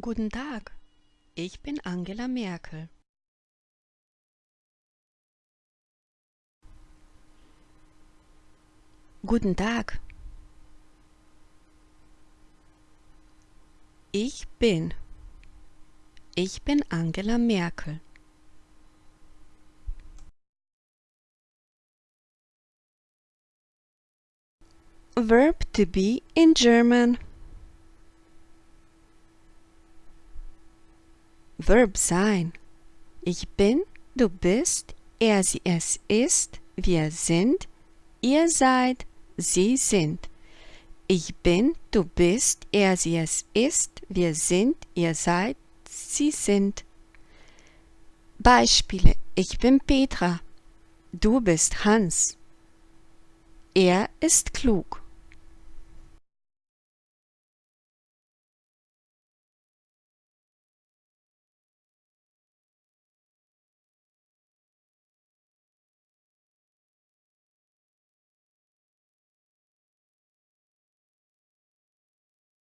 Guten Tag, ich bin Angela Merkel. Guten Tag. Ich bin. Ich bin Angela Merkel. Verb to be in German. Verb sein. Ich bin, du bist, er, sie, es ist, wir sind, ihr seid, sie sind. Ich bin, du bist, er, sie, es ist, wir sind, ihr seid, sie sind. Beispiele. Ich bin Petra. Du bist Hans. Er ist klug.